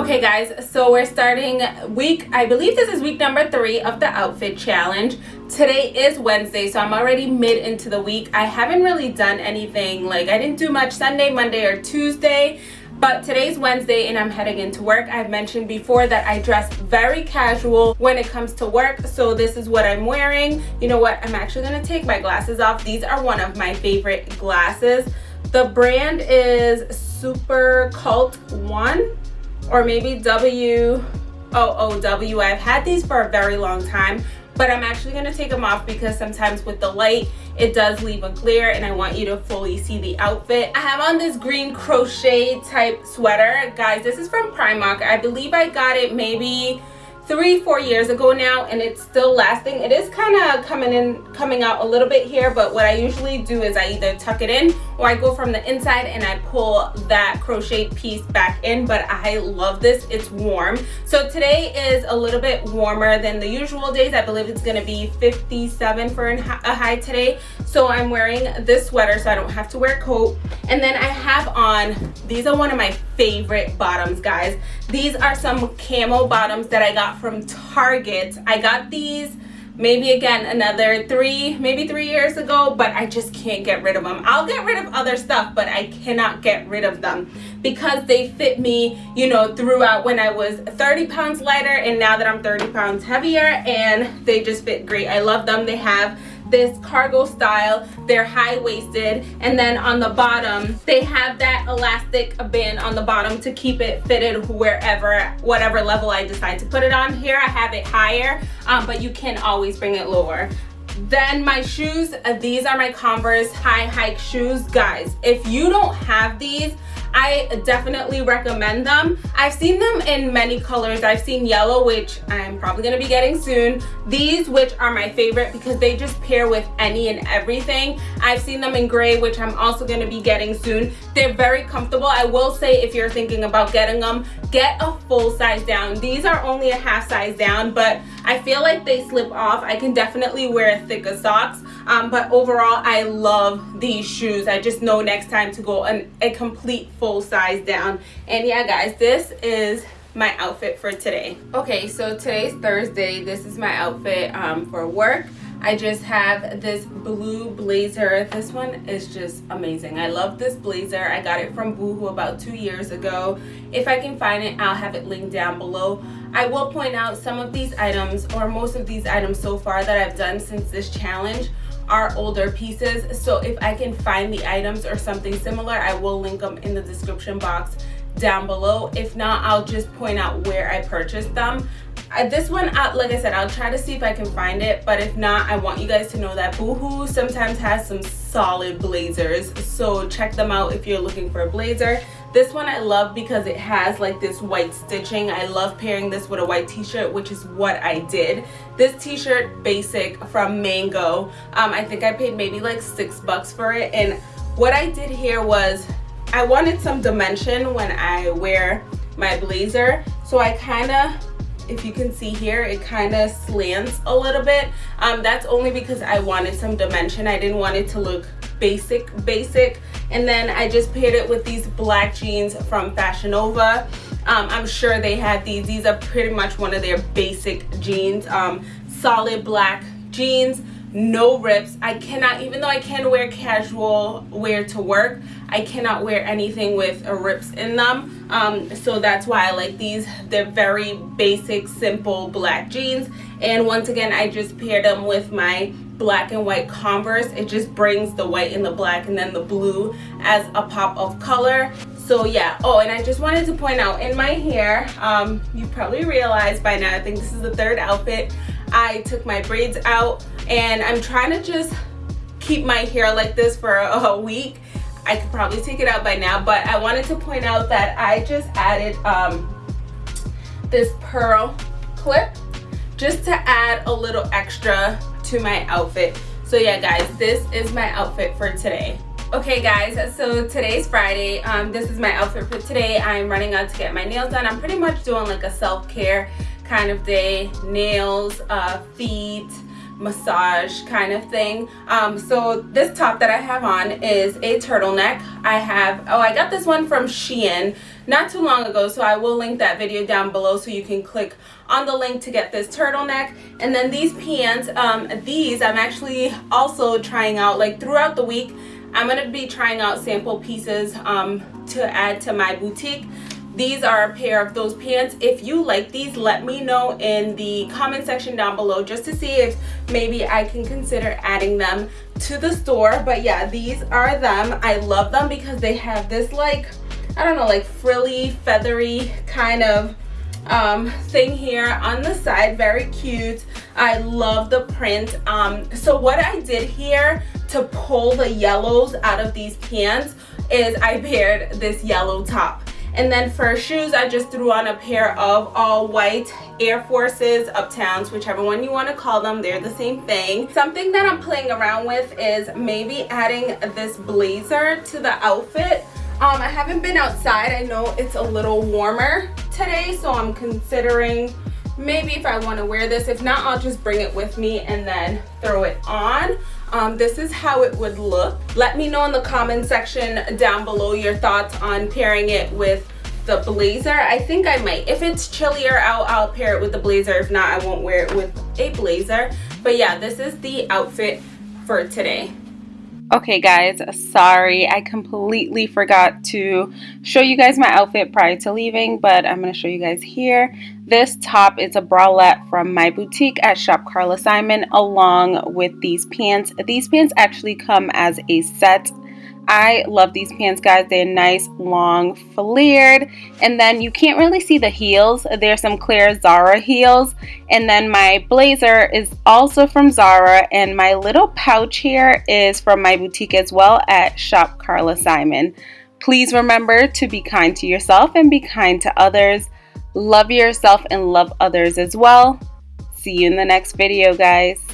Okay guys, so we're starting week, I believe this is week number three of the outfit challenge. Today is Wednesday, so I'm already mid into the week. I haven't really done anything, like I didn't do much Sunday, Monday, or Tuesday. But today's Wednesday and I'm heading into work. I've mentioned before that I dress very casual when it comes to work. So this is what I'm wearing. You know what? I'm actually going to take my glasses off. These are one of my favorite glasses. The brand is Super Cult One or maybe W O O W. I've had these for a very long time, but I'm actually going to take them off because sometimes with the light, it does leave a glare and I want you to fully see the outfit. I have on this green crochet type sweater. Guys, this is from Primark. I believe I got it maybe three four years ago now and it's still lasting it is kind of coming in coming out a little bit here but what i usually do is i either tuck it in or i go from the inside and i pull that crochet piece back in but i love this. It's warm. So today is a little bit warmer than the usual days. I believe it's going to be 57 for a high today. So i'm wearing this sweater so i don't have to wear a coat. And then i have on these are one of my favorite bottoms guys. These are some camo bottoms that i got from Target. I got these maybe again another three maybe three years ago but i just can't get rid of them i'll get rid of other stuff but i cannot get rid of them because they fit me you know throughout when i was 30 pounds lighter and now that i'm 30 pounds heavier and they just fit great. I love them. They have this cargo style. They're high-waisted. And then on the bottom they have that elastic band on the bottom to keep it fitted wherever whatever level i decide to put it on. Here i have it higher um, but you can always bring it lower. Then my shoes uh, these are my converse high hike shoes. Guys if you don't have these I definitely recommend them. I've seen them in many colors. I've seen yellow, which I'm probably going to be getting soon. These, which are my favorite because they just pair with any and everything. I've seen them in gray, which I'm also going to be getting soon. They're very comfortable. I will say if you're thinking about getting them, get a full size down. These are only a half size down, but I feel like they slip off. I can definitely wear thicker socks um, but overall i love these shoes i just know next time to go an, a complete full size down and yeah guys this is my outfit for today okay so today's thursday this is my outfit um, for work I just have this blue blazer. This one is just amazing. I love this blazer. I got it from Boohoo about two years ago. If I can find it, I'll have it linked down below. I will point out some of these items or most of these items so far that I've done since this challenge are older pieces. So if i can find the items or something similar i will link them in the description box down below. If not i'll just point out where i purchased them. Uh, this one uh, like i said i'll try to see if i can find it but if not i want you guys to know that boohoo sometimes has some solid blazers. So check them out if you're looking for a blazer this one I love because it has like this white stitching. I love pairing this with a white t-shirt, which is what I did. This t-shirt basic from Mango. Um, I think I paid maybe like six bucks for it. And what I did here was I wanted some dimension when I wear my blazer. So I kind of if you can see here it kind of slants a little bit um, that's only because I wanted some dimension I didn't want it to look basic basic. And then I just paired it with these black jeans from Fashion Nova. Um, I'm sure they had these. These are pretty much one of their basic jeans. Um, solid black jeans no rips. I cannot even though i can wear casual wear to work i cannot wear anything with rips in them. Um, so that's why i like these. They're very basic simple black jeans. And once again i just paired them with my black and white converse it just brings the white and the black and then the blue as a pop of color. So yeah. Oh and i just wanted to point out in my hair um, you probably realized by now i think this is the third outfit i took my braids out and i'm trying to just keep my hair like this for a week. I could probably take it out by now but i wanted to point out that i just added um, this pearl clip just to add a little extra to my outfit. So yeah guys this is my outfit for today. Okay guys so today's friday. Um this is my outfit for today. I'm running out to get my nails done. I'm pretty much doing like a self-care kind of day. Nails uh feet massage kind of thing. Um, so this top that I have on is a turtleneck. I have, oh, I got this one from Shein not too long ago, so I will link that video down below so you can click on the link to get this turtleneck. And then these pants, um, these I'm actually also trying out like throughout the week. I'm going to be trying out sample pieces um, to add to my boutique these are a pair of those pants. If you like these let me know in the comment section down below just to see if maybe i can consider adding them to the store. But yeah these are them. I love them because they have this like i don't know like frilly feathery kind of um, thing here on the side. Very cute. I love the print. Um, so what i did here to pull the yellows out of these pants is i paired this yellow top and then for shoes, I just threw on a pair of all white Air Forces, Uptowns, whichever one you want to call them. They're the same thing. Something that I'm playing around with is maybe adding this blazer to the outfit. Um, I haven't been outside. I know it's a little warmer today, so I'm considering maybe if I want to wear this. If not, I'll just bring it with me and then throw it on. Um, this is how it would look. Let me know in the comment section down below your thoughts on pairing it with the blazer. I think I might. If it's chillier out, I'll pair it with the blazer. If not, I won't wear it with a blazer. But yeah, this is the outfit for today. Okay guys, sorry, I completely forgot to show you guys my outfit prior to leaving, but I'm going to show you guys here. This top is a bralette from my boutique at Shop Carla Simon along with these pants. These pants actually come as a set I love these pants, guys. They're nice, long, flared. And then you can't really see the heels. There's some clear Zara heels. And then my blazer is also from Zara. And my little pouch here is from my boutique as well at Shop Carla Simon. Please remember to be kind to yourself and be kind to others. Love yourself and love others as well. See you in the next video, guys.